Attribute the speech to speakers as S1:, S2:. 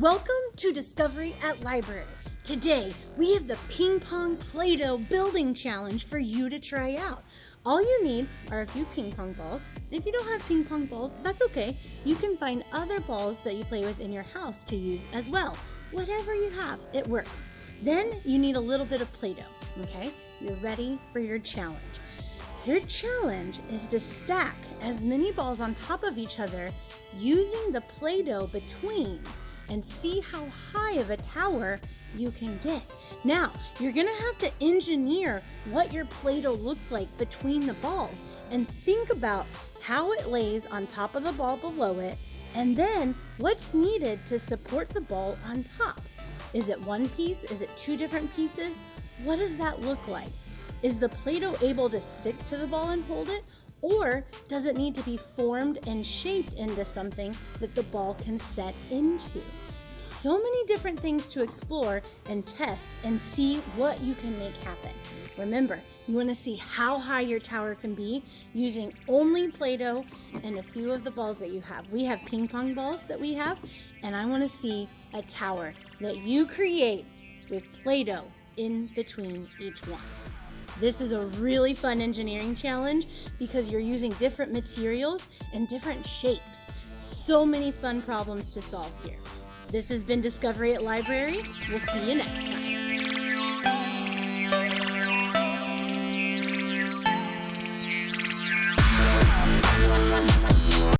S1: Welcome to Discovery at Library. Today, we have the Ping Pong Play Doh Building Challenge for you to try out. All you need are a few ping pong balls. If you don't have ping pong balls, that's okay. You can find other balls that you play with in your house to use as well. Whatever you have, it works. Then you need a little bit of Play Doh, okay? You're ready for your challenge. Your challenge is to stack as many balls on top of each other using the Play-Doh between and see how high of a tower you can get. Now, you're gonna have to engineer what your Play-Doh looks like between the balls and think about how it lays on top of the ball below it and then what's needed to support the ball on top. Is it one piece? Is it two different pieces? What does that look like? Is the Play-Doh able to stick to the ball and hold it? Or does it need to be formed and shaped into something that the ball can set into? So many different things to explore and test and see what you can make happen. Remember, you want to see how high your tower can be using only Play-Doh and a few of the balls that you have. We have ping pong balls that we have, and I want to see a tower that you create with Play-Doh in between each one. This is a really fun engineering challenge because you're using different materials and different shapes. So many fun problems to solve here. This has been Discovery at Library. We'll see you next time.